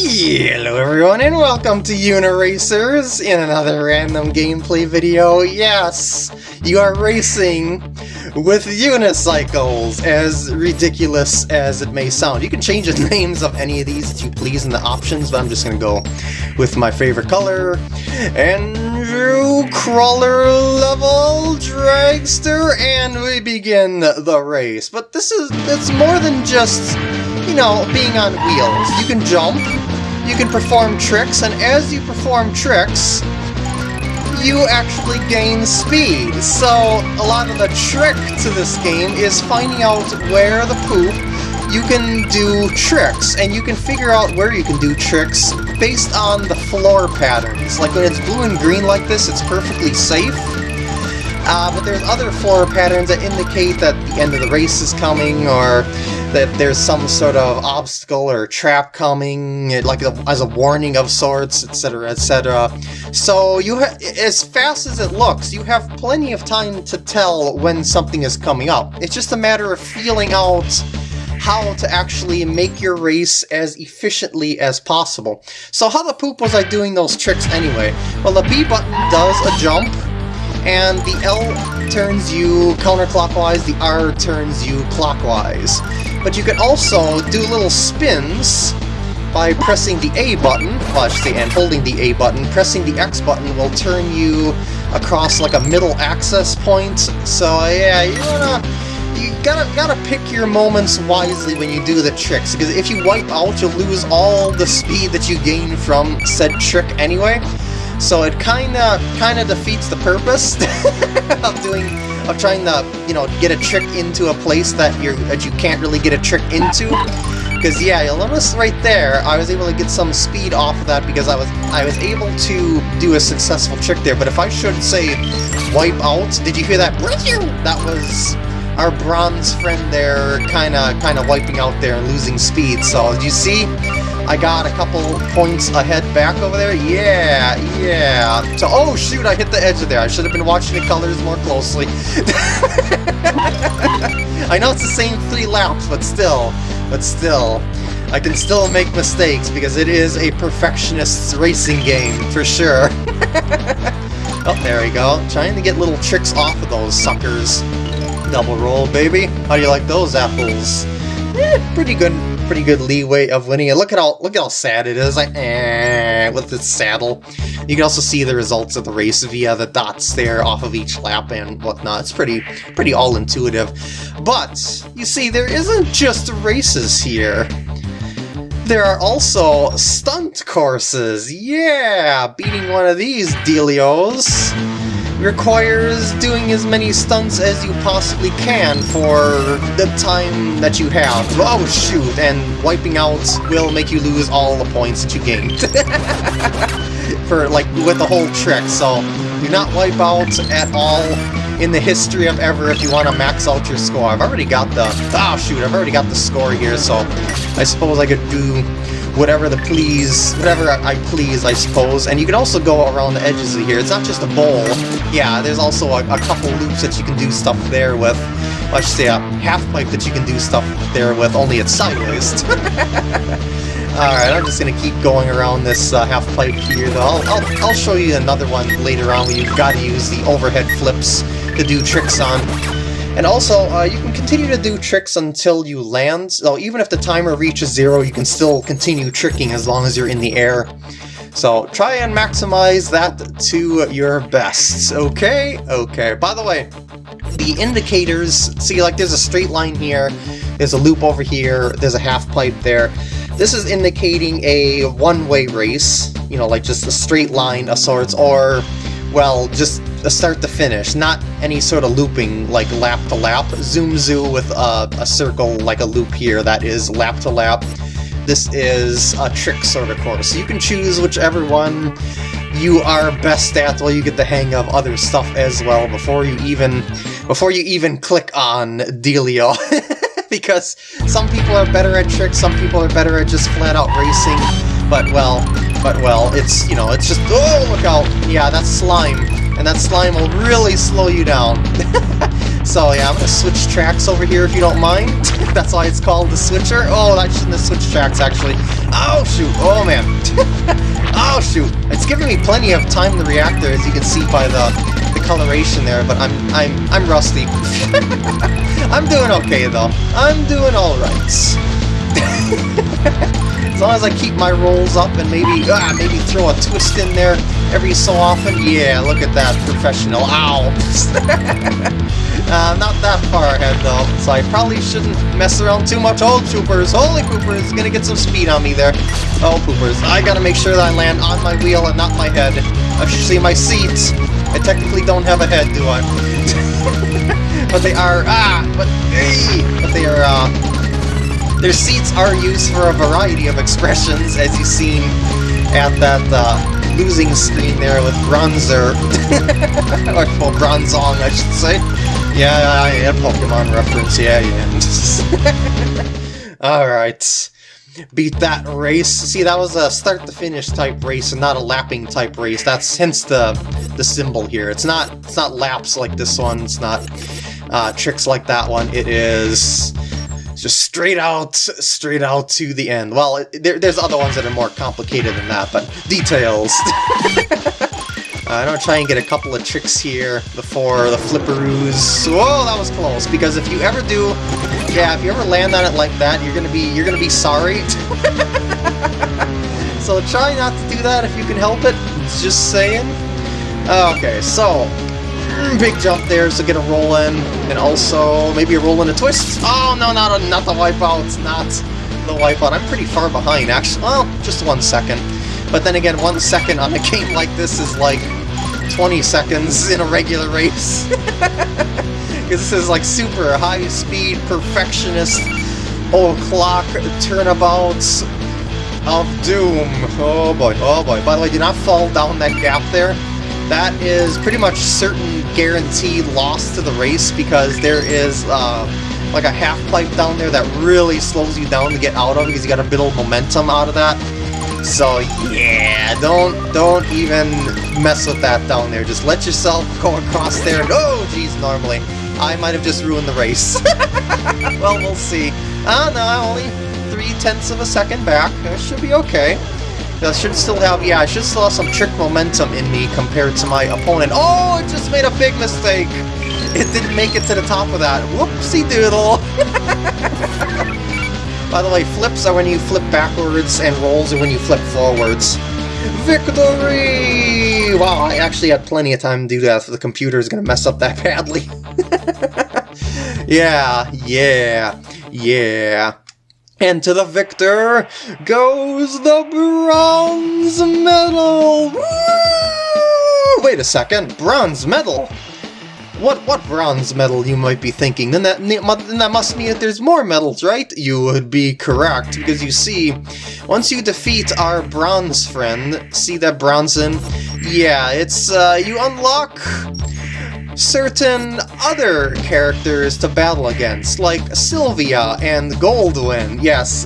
Hello everyone and welcome to Uniracers in another random gameplay video. Yes, you are racing with unicycles, as ridiculous as it may sound. You can change the names of any of these if you please in the options, but I'm just gonna go with my favorite color. Andrew Crawler level dragster, and we begin the race. But this is, it's more than just know, being on wheels. You can jump, you can perform tricks, and as you perform tricks, you actually gain speed. So a lot of the trick to this game is finding out where the poop you can do tricks, and you can figure out where you can do tricks based on the floor patterns. Like when it's blue and green like this, it's perfectly safe. Uh, but there's other floor patterns that indicate that the end of the race is coming, or that there's some sort of obstacle or trap coming, like a, as a warning of sorts, etc., etc. So you, as fast as it looks, you have plenty of time to tell when something is coming up. It's just a matter of feeling out how to actually make your race as efficiently as possible. So how the poop was I doing those tricks anyway? Well, the B button does a jump, and the L turns you counterclockwise, the R turns you clockwise. But you can also do little spins by pressing the A button, should say, and holding the A button. Pressing the X button will turn you across like a middle access point. So yeah, you wanna you gotta gotta pick your moments wisely when you do the tricks, because if you wipe out, you'll lose all the speed that you gain from said trick anyway. So it kinda kinda defeats the purpose of doing of trying to, you know, get a trick into a place that you that you can't really get a trick into. Because yeah, you'll notice right there, I was able to get some speed off of that because I was I was able to do a successful trick there. But if I should say wipe out, did you hear that? That was our bronze friend there kind of kind of wiping out there and losing speed. So you see? I got a couple points ahead back over there. Yeah, yeah. So, oh shoot, I hit the edge of there. I should have been watching the colors more closely. I know it's the same three laps, but still, but still. I can still make mistakes because it is a perfectionist's racing game, for sure. oh, there we go. Trying to get little tricks off of those suckers. Double roll, baby. How do you like those apples? Eh, pretty good pretty good leeway of winning it. Look at how look at how sad it is, like eh, with its saddle. You can also see the results of the race via the dots there off of each lap and whatnot. It's pretty pretty all intuitive. But you see, there isn't just races here. There are also stunt courses. Yeah, beating one of these dealios requires doing as many stunts as you possibly can for the time that you have. Oh shoot, and wiping out will make you lose all the points that you gained. for, like, with the whole trick, so do not wipe out at all in the history of ever if you want to max out your score. I've already got the... Oh shoot, I've already got the score here, so I suppose I could do whatever the please, whatever I please, I suppose. And you can also go around the edges of here. It's not just a bowl. Yeah, there's also a, a couple loops that you can do stuff there with. Well, I should say a half-pipe that you can do stuff there with, only it's sideways. Alright, I'm just gonna keep going around this uh, half-pipe here, though. I'll, I'll, I'll show you another one later on where you've got to use the overhead flips to do tricks on. And also, uh, you can continue to do tricks until you land, so even if the timer reaches zero, you can still continue tricking as long as you're in the air. So try and maximize that to your best, okay? Okay, by the way, the indicators, see like there's a straight line here, there's a loop over here, there's a half pipe there. This is indicating a one-way race, you know, like just a straight line of sorts, or, well, just start to finish, not any sort of looping like lap to lap. Zoom Zoo with a, a circle like a loop here that is lap to lap. This is a trick sort of course. You can choose whichever one you are best at while you get the hang of other stuff as well before you even before you even click on Dealio. because some people are better at tricks, some people are better at just flat out racing, but well, but well, it's, you know, it's just, oh, look out, yeah, that's slime. And that slime will really slow you down. so yeah, I'm gonna switch tracks over here if you don't mind. That's why it's called the switcher. Oh, I shouldn't have switched tracks actually. Oh shoot, oh man. oh shoot, it's giving me plenty of time to react there as you can see by the, the coloration there, but I'm, I'm, I'm rusty. I'm doing okay though. I'm doing alright. As long as I keep my rolls up and maybe ah, maybe throw a twist in there every so often. Yeah, look at that, professional. Ow! uh, not that far ahead though, so I probably shouldn't mess around too much. Oh, Poopers! Holy Poopers! Gonna get some speed on me there. Oh, Poopers. I gotta make sure that I land on my wheel and not my head. I should see my seats. I technically don't have a head, do I? but they are, ah, but, hey, but they are, uh, their seats are used for a variety of expressions, as you've seen at that uh, losing screen there with Bronzer. or, well, Bronzong, I should say. Yeah, yeah, Pokemon reference, yeah, yeah. Alright. Beat that race. See, that was a start-to-finish type race and not a lapping type race. That's hence the the symbol here. It's not it's not laps like this one. It's not uh, tricks like that one. It is just straight out, straight out to the end. Well, it, there, there's other ones that are more complicated than that, but details. uh, I'm gonna try and get a couple of tricks here before the flipperoos. Whoa, that was close. Because if you ever do, yeah, if you ever land on it like that, you're gonna be, you're gonna be sorry. so try not to do that if you can help it. Just saying. Okay, so big jump there, so get a roll in, and also maybe a roll in a twist. Oh, no, not, a, not the wipeout, not the wipeout. I'm pretty far behind, actually. Well, just one second. But then again, one second on a game like this is like 20 seconds in a regular race. Because this is like super high-speed, perfectionist, old clock turnabouts of doom. Oh boy, oh boy. By the way, do not fall down that gap there that is pretty much certain guaranteed loss to the race because there is uh, like a half pipe down there that really slows you down to get out of because you got a bit of momentum out of that. So yeah, don't don't even mess with that down there. Just let yourself go across there. Oh, geez, normally I might have just ruined the race. well, we'll see. Ah, uh, no, only three tenths of a second back. Should be okay. I should still have, yeah, I should still have some trick momentum in me compared to my opponent. Oh, it just made a big mistake! It didn't make it to the top of that. Whoopsie doodle! By the way, flips are when you flip backwards, and rolls are when you flip forwards. Victory! Wow, I actually had plenty of time to do that, so the computer is to mess up that badly. yeah, yeah, yeah. And to the victor goes the bronze medal! Woo! Wait a second, bronze medal? What what bronze medal, you might be thinking? Then that, then that must mean that there's more medals, right? You would be correct, because you see, once you defeat our bronze friend, see that Bronzon? Yeah, it's, uh, you unlock certain other characters to battle against, like Sylvia and Goldwyn. Yes,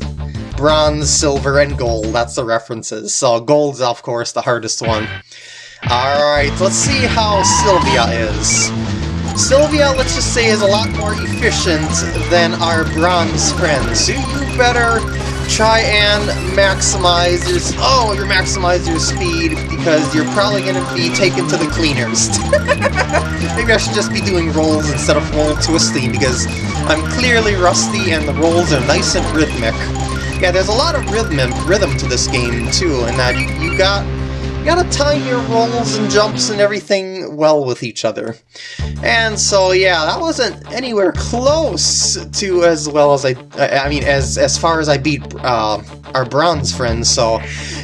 bronze, silver, and gold, that's the references. So gold's, of course, the hardest one. Alright, let's see how Sylvia is. Sylvia, let's just say, is a lot more efficient than our bronze friends. You better try and maximize your... Oh, you maximize your speed because you're probably going to be taken to the cleaners. Maybe I should just be doing rolls instead of roll twisting because I'm clearly rusty and the rolls are nice and rhythmic. Yeah, there's a lot of rhythm rhythm to this game too, and that you, you got you gotta time your rolls and jumps and everything well with each other. And so, yeah, that wasn't anywhere close to as well as I, I mean, as as far as I beat uh, our bronze friends, so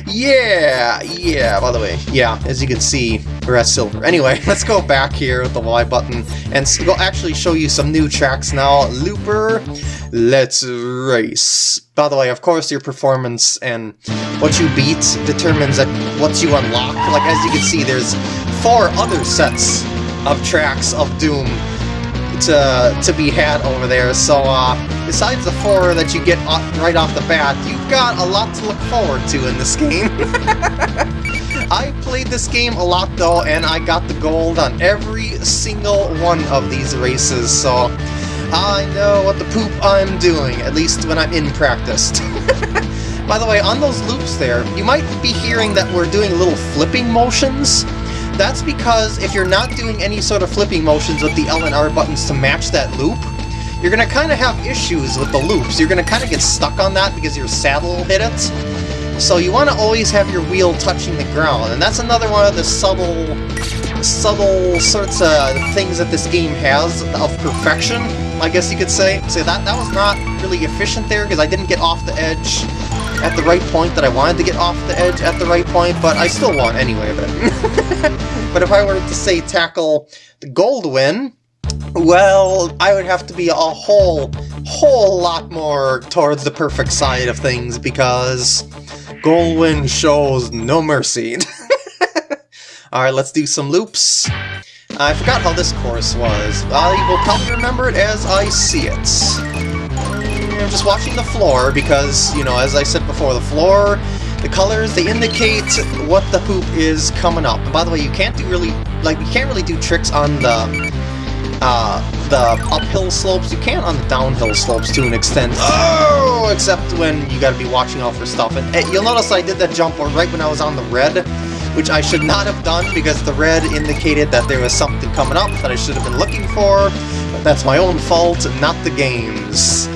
yeah, yeah, by the way, yeah, as you can see, we're at silver. Anyway, let's go back here with the Y button and go actually show you some new tracks now. Looper, let's race. By the way, of course, your performance and what you beat determines what you unlock. Like, as you can see, there's four other sets of tracks of Doom to, to be had over there, so uh, besides the four that you get right off the bat, you've got a lot to look forward to in this game. I played this game a lot though, and I got the gold on every single one of these races, so I know what the poop I'm doing, at least when I'm in practice. By the way, on those loops there, you might be hearing that we're doing little flipping motions. That's because if you're not doing any sort of flipping motions with the L and R buttons to match that loop, you're going to kind of have issues with the loops. You're going to kind of get stuck on that because your saddle will hit it. So you want to always have your wheel touching the ground, and that's another one of the subtle, subtle sorts of things that this game has of perfection, I guess you could say. So that, that was not really efficient there because I didn't get off the edge at the right point that I wanted to get off the edge at the right point, but I still won anyway. But, but if I were to say tackle the gold win, well, I would have to be a whole, whole lot more towards the perfect side of things because Goldwyn shows no mercy. Alright, let's do some loops. I forgot how this course was. I will probably remember it as I see it. I'm just watching the floor because, you know, as I said before, the floor, the colors, they indicate what the hoop is coming up. And by the way, you can't do really, like, you can't really do tricks on the, uh, the uphill slopes. You can on the downhill slopes to an extent. Oh! Except when you gotta be watching out for stuff. And uh, you'll notice I did that jump right when I was on the red, which I should not have done because the red indicated that there was something coming up that I should have been looking for. But that's my own fault, not the game's.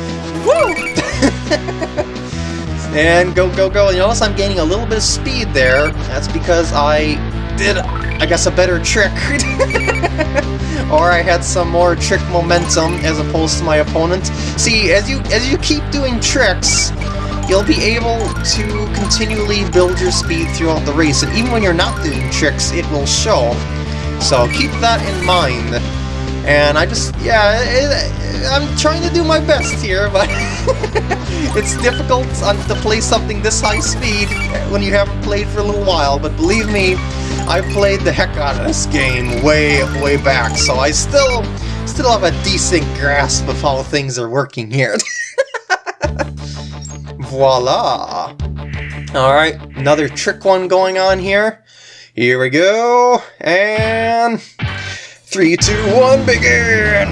Woo! and go, go, go. You notice I'm gaining a little bit of speed there. That's because I did, I guess, a better trick. or I had some more trick momentum as opposed to my opponent. See, as you as you keep doing tricks, you'll be able to continually build your speed throughout the race, and even when you're not doing tricks, it will show. So keep that in mind. And I just, yeah, it, I'm trying to do my best here, but it's difficult to play something this high speed when you haven't played for a little while, but believe me, I played the heck out of this game way, way back, so I still, still have a decent grasp of how things are working here. Voila! Alright, another trick one going on here. Here we go, and... Three, two, one, begin!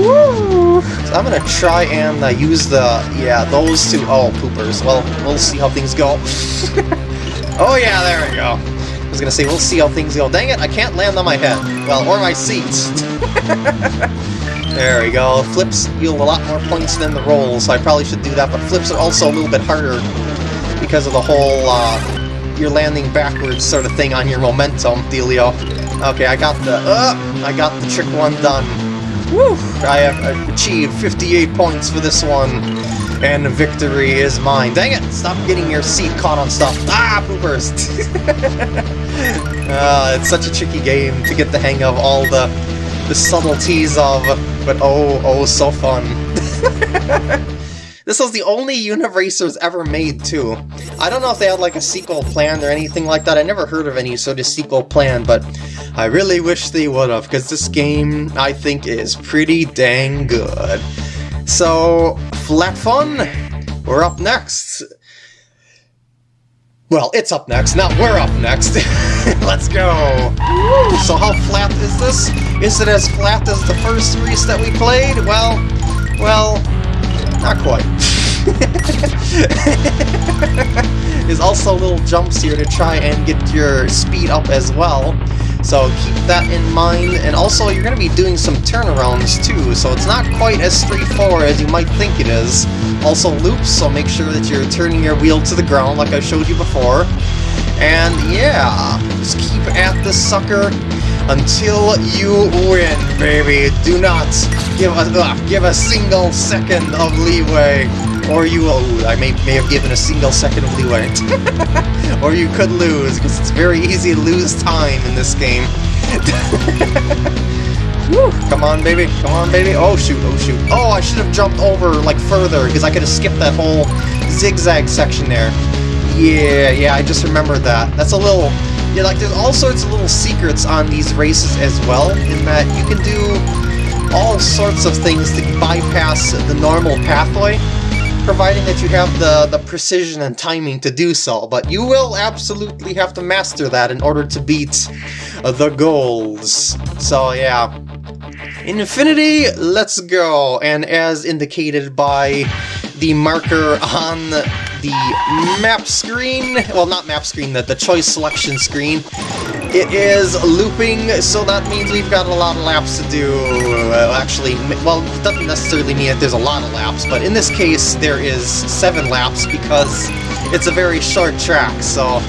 Woo! So I'm gonna try and uh, use the, yeah, those two, oh, poopers. Well, we'll see how things go. oh yeah, there we go. I was gonna say, we'll see how things go. Dang it, I can't land on my head. Well, or my seat. there we go. Flips yield a lot more points than the rolls, so I probably should do that, but flips are also a little bit harder because of the whole, uh, you're landing backwards sort of thing on your momentum dealio. Okay, I got the, uh, I got the trick one done. Woo! I have achieved 58 points for this one, and victory is mine. Dang it! Stop getting your seat caught on stuff. Ah, poopers! uh, it's such a tricky game to get the hang of all the, the subtleties of, but oh, oh, so fun. This was the only Uniracers ever made, too. I don't know if they had like a sequel planned or anything like that. I never heard of any sort of sequel plan, but I really wish they would have, because this game, I think, is pretty dang good. So, Flat Fun, we're up next. Well, it's up next, not we're up next. Let's go! So how flat is this? Is it as flat as the first race that we played? Well, well, not quite. There's also little jumps here to try and get your speed up as well. So keep that in mind, and also you're going to be doing some turnarounds too, so it's not quite as straightforward as you might think it is. Also loops, so make sure that you're turning your wheel to the ground like I showed you before. And yeah, just keep at this sucker until you win, baby. Do not give a, uh, give a single second of leeway, or you will... I may, may have given a single second of leeway. or you could lose, because it's very easy to lose time in this game. Woo, come on, baby. Come on, baby. Oh, shoot. Oh, shoot. Oh, I should have jumped over, like, further, because I could have skipped that whole zigzag section there. Yeah, yeah, I just remembered that. That's a little yeah, like there's all sorts of little secrets on these races as well, in that you can do all sorts of things to bypass the normal pathway. providing that you have the, the precision and timing to do so, but you will absolutely have to master that in order to beat the goals. So yeah, Infinity, let's go! And as indicated by the marker on the map screen, well not map screen, the, the choice selection screen, it is looping, so that means we've got a lot of laps to do. Uh, actually, well, it doesn't necessarily mean that there's a lot of laps, but in this case there is seven laps because it's a very short track, so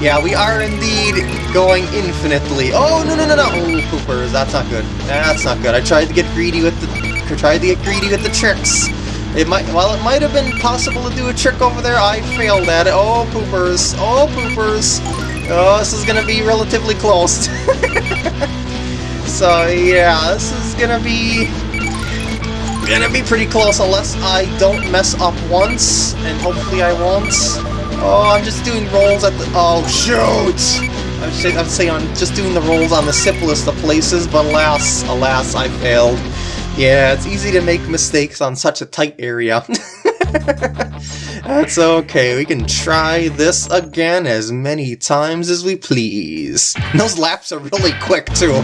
yeah, we are indeed going infinitely. Oh, no, no, no, no! Oh, poopers, that's not good. That's not good. I tried to get greedy with the... Tried to get greedy with the tricks. It might... While it might have been possible to do a trick over there, I failed at it. Oh, poopers. Oh, poopers. Oh, this is gonna be relatively close. so, yeah, this is gonna be... Gonna be pretty close unless I don't mess up once, and hopefully I won't. Oh, I'm just doing rolls at the... Oh, shoot! I'm, say, I'm saying I'm just doing the rolls on the simplest of places, but alas, alas, I failed. Yeah, it's easy to make mistakes on such a tight area. That's okay, we can try this again as many times as we please. those laps are really quick too,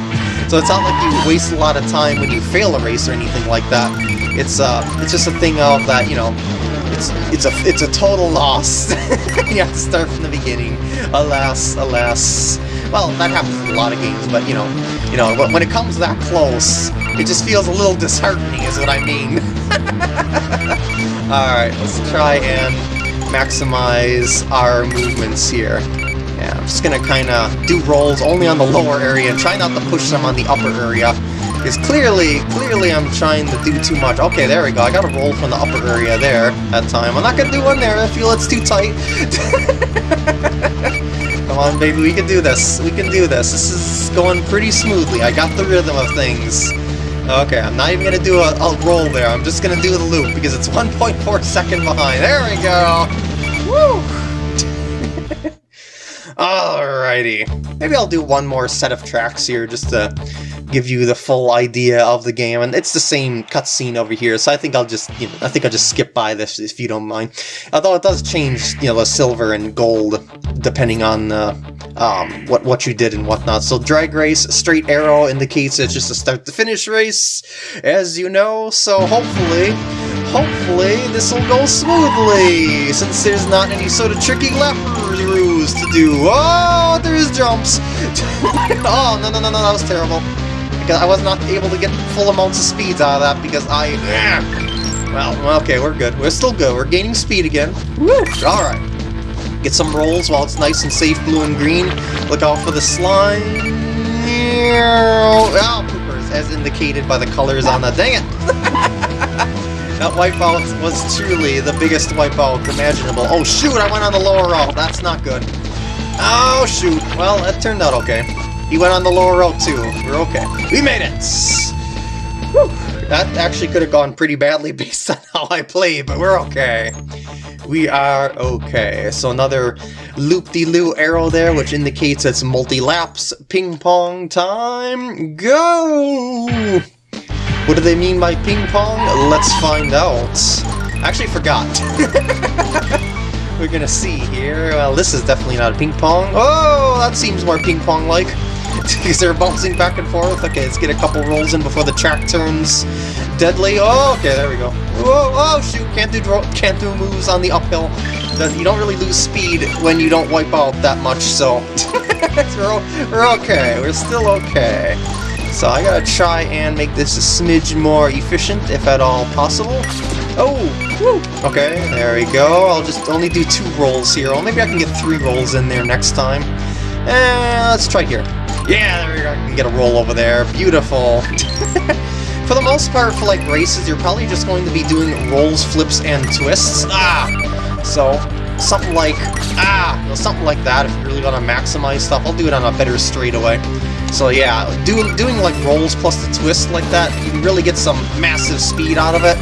so it's not like you waste a lot of time when you fail a race or anything like that. It's uh, it's just a thing of that, you know, it's it's a it's a total loss. you have to start from the beginning. Alas, alas. Well, that happens in a lot of games, but you know, you know, when it comes that close, it just feels a little disheartening, is what I mean. All right, let's try and maximize our movements here. Yeah, I'm just gonna kind of do rolls only on the lower area and try not to push them on the upper area. Because clearly, clearly I'm trying to do too much. Okay, there we go. I got a roll from the upper area there that time. I'm not to do one there. I feel it's too tight. Come on, baby. We can do this. We can do this. This is going pretty smoothly. I got the rhythm of things. Okay, I'm not even to do a, a, roll there. I'm just to do the loop because it's 1.4 second behind. There we go. Woo! Alrighty. Maybe I'll do one more set of tracks here just to give you the full idea of the game, and it's the same cutscene over here, so I think I'll just, you know, I think I'll just skip by this if you don't mind. Although it does change, you know, the silver and gold depending on uh, um, what what you did and whatnot. So drag race, straight arrow indicates it's just a start to finish race, as you know. So hopefully, hopefully this will go smoothly, since there's not any sort of tricky ruse to do. Oh, there's jumps. oh no no no no, that was terrible because I was not able to get full amounts of speeds out of that because I... Well, okay, we're good. We're still good. We're gaining speed again. Woo! Alright. Get some rolls while it's nice and safe blue and green. Look out for the slime. Oh, poopers, as indicated by the colors on the... Dang it! that wipeout was truly the biggest wipeout imaginable. Oh shoot, I went on the lower row. That's not good. Oh shoot. Well, it turned out okay. He went on the lower row too. We're okay. We made it! Whew. That actually could have gone pretty badly based on how I played, but we're okay. We are okay. So another loop-de-loo arrow there, which indicates it's multi-laps. Ping-pong time, go! What do they mean by ping-pong? Let's find out. I actually forgot. We're gonna see here. Well, this is definitely not a ping-pong. Oh, that seems more ping-pong-like because they're bouncing back and forth. Okay, let's get a couple rolls in before the track turns deadly. Oh, okay, there we go. Whoa, oh, shoot, can't do can't do moves on the uphill. You don't really lose speed when you don't wipe out that much, so we're, we're okay. We're still okay. So I gotta try and make this a smidge more efficient, if at all possible. Oh, woo. Okay, there we go. I'll just only do two rolls here. Or maybe I can get three rolls in there next time. And let's try here. Yeah, there we go. I can get a roll over there. Beautiful. for the most part, for like races, you're probably just going to be doing rolls, flips, and twists. Ah! So, something like, ah, something like that if you really want to maximize stuff. I'll do it on a better straightaway. So yeah, do, doing like rolls plus the twist like that, you really get some massive speed out of it.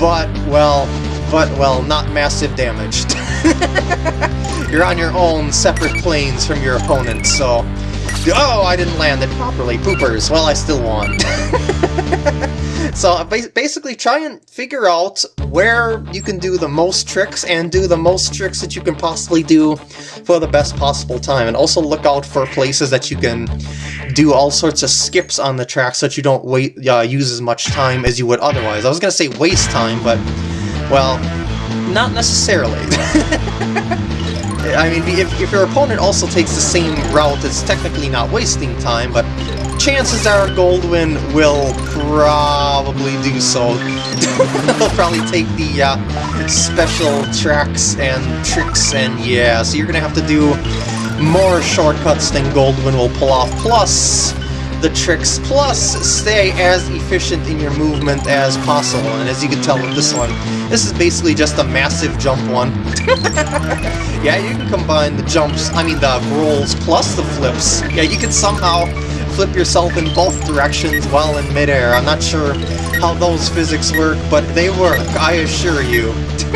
But, well, but, well, not massive damage. You're on your own separate planes from your opponent, so Oh, I didn't land it properly. Poopers. Well, I still won. so basically try and figure out where you can do the most tricks and do the most tricks that you can possibly do for the best possible time. And also look out for places that you can do all sorts of skips on the track so that you don't wait, uh, use as much time as you would otherwise. I was going to say waste time, but, well, not necessarily. I mean, if, if your opponent also takes the same route, it's technically not wasting time, but chances are Goldwyn will probably do so. He'll probably take the uh, special tracks and tricks, and yeah, so you're gonna have to do more shortcuts than Goldwyn will pull off, plus the tricks, plus stay as efficient in your movement as possible. And as you can tell with this one, this is basically just a massive jump one. yeah, you can combine the jumps, I mean the rolls plus the flips. Yeah, you can somehow flip yourself in both directions while in midair. I'm not sure how those physics work, but they work, I assure you.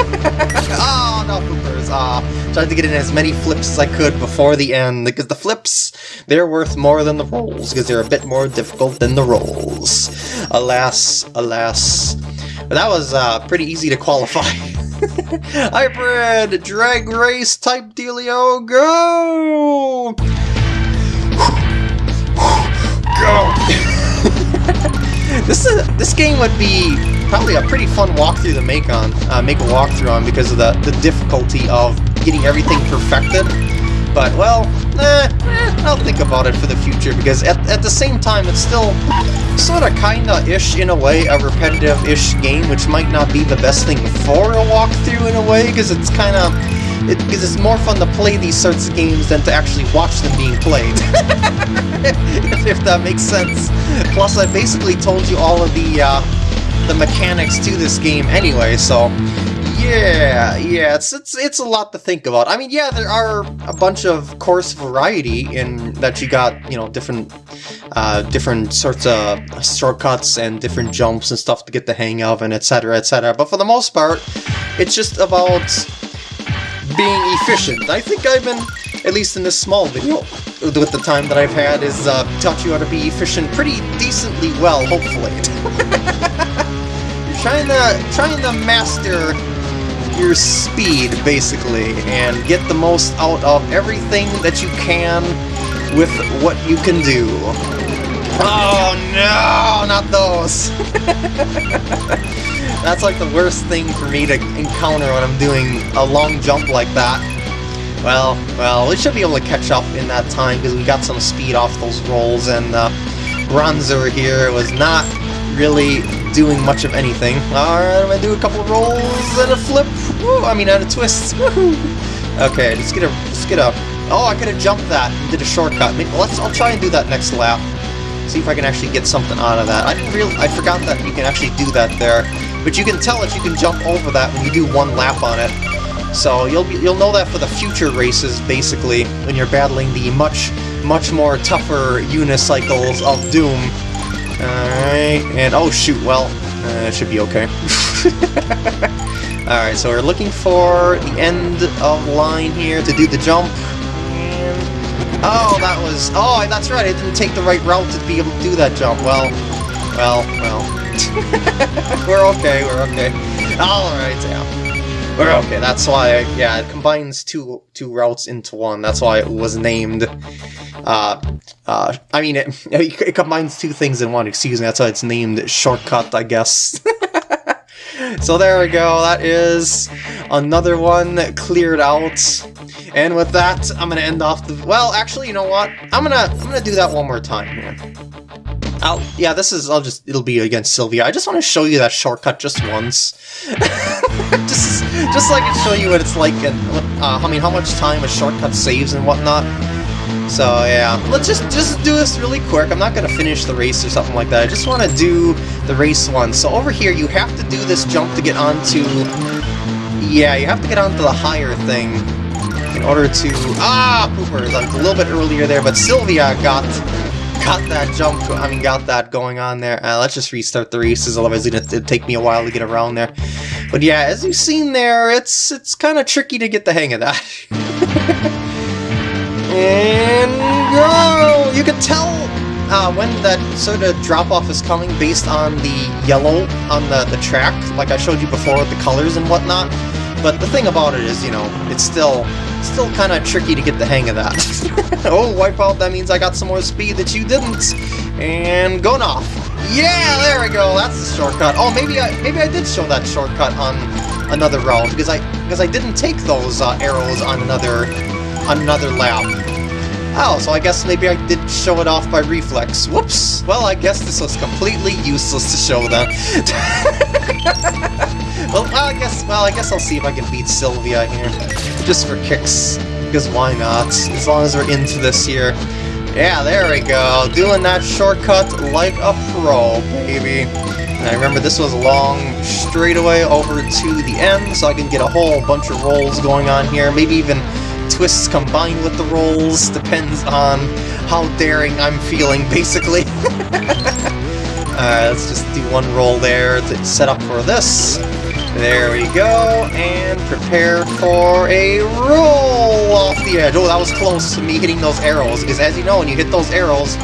oh, no, poopers. Ah, tried to get in as many flips as I could before the end, because the flips, they're worth more than the rolls, because they're a bit more difficult than the rolls. Alas, alas. But that was uh, pretty easy to qualify. Hybrid drag race type dealio, go! Go! this is this game would be probably a pretty fun walkthrough to make on, uh, make a walkthrough on because of the the difficulty of getting everything perfected. But, well, eh, eh, I'll think about it for the future, because at, at the same time, it's still sort of kinda-ish, in a way, a repetitive-ish game, which might not be the best thing for a walkthrough, in a way, because it's kinda... Because it, it's more fun to play these sorts of games than to actually watch them being played. if that makes sense. Plus, I basically told you all of the, uh, the mechanics to this game anyway, so yeah, yeah, it's, it's it's a lot to think about. I mean, yeah, there are a bunch of course variety in that you got, you know, different uh, different sorts of shortcuts and different jumps and stuff to get the hang of and etc, etc. But for the most part, it's just about being efficient. I think I've been, at least in this small video, with the time that I've had, is uh, taught you how to be efficient pretty decently well, hopefully. trying to trying to master your speed, basically, and get the most out of everything that you can with what you can do. Oh no, not those! That's like the worst thing for me to encounter when I'm doing a long jump like that. Well, well, we should be able to catch up in that time because we got some speed off those rolls and uh, Ronzo here was not really doing much of anything. Alright, I'm gonna do a couple rolls and a flip. Woo, I mean, and a twist. Okay, let's get a, let's get a. Oh, I could have jumped that and did a shortcut. Maybe, let's. I'll try and do that next lap. See if I can actually get something out of that. I didn't really. I forgot that you can actually do that there, but you can tell if you can jump over that when you do one lap on it. So you'll be, you'll know that for the future races, basically, when you're battling the much much more tougher unicycles of Doom. Alright, and oh shoot, well, uh, it should be okay. Alright, so we're looking for the end of line here to do the jump. oh, that was... Oh, that's right, I didn't take the right route to be able to do that jump. Well, well, well. we're okay, we're okay. Alright, yeah. We're okay, that's why, yeah, it combines two two routes into one. That's why it was named uh, uh, I mean, it, it combines two things in one, excuse me, that's why it's named Shortcut, I guess. so there we go, that is another one cleared out. And with that, I'm gonna end off the... Well, actually, you know what? I'm gonna I'm gonna do that one more time here. I'll, yeah, this is, I'll just, it'll be against Sylvia. I just want to show you that shortcut just once. just, just so I can show you what it's like and, uh, I mean, how much time a shortcut saves and whatnot. So yeah, let's just just do this really quick. I'm not gonna finish the race or something like that. I just want to do the race one. So over here, you have to do this jump to get onto. Yeah, you have to get onto the higher thing in order to. Ah, poopers! A little bit earlier there, but Sylvia got got that jump. I mean, got that going on there. Uh, let's just restart the races, otherwise it'd take me a while to get around there. But yeah, as you've seen there, it's it's kind of tricky to get the hang of that. And go! You can tell uh, when that sort of drop-off is coming based on the yellow on the, the track, like I showed you before with the colors and whatnot. But the thing about it is, you know, it's still still kind of tricky to get the hang of that. oh, Wipeout, that means I got some more speed that you didn't. And going off. Yeah, there we go. That's the shortcut. Oh, maybe I maybe I did show that shortcut on another route because I because I didn't take those uh, arrows on another on another lap. Oh, so I guess maybe I did show it off by reflex. Whoops! Well, I guess this was completely useless to show them. well, I guess, well, I guess I'll see if I can beat Sylvia here. Just for kicks. Because why not? As long as we're into this here. Yeah, there we go. Doing that shortcut like a pro, baby. And I remember this was a long straightaway over to the end, so I can get a whole bunch of rolls going on here. Maybe even twists combined with the rolls, depends on how daring I'm feeling, basically. Alright, let's just do one roll there to set up for this. There we go, and prepare for a roll off the edge. Oh, that was close to me hitting those arrows, because as you know, when you hit those arrows,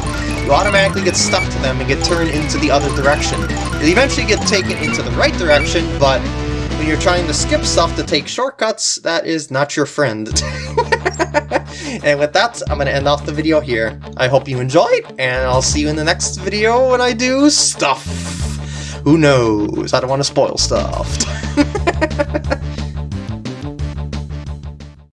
you automatically get stuck to them and get turned into the other direction. You eventually get taken into the right direction, but when you're trying to skip stuff to take shortcuts, that is not your friend. and with that, I'm going to end off the video here. I hope you enjoyed, and I'll see you in the next video when I do stuff. Who knows? I don't want to spoil stuff.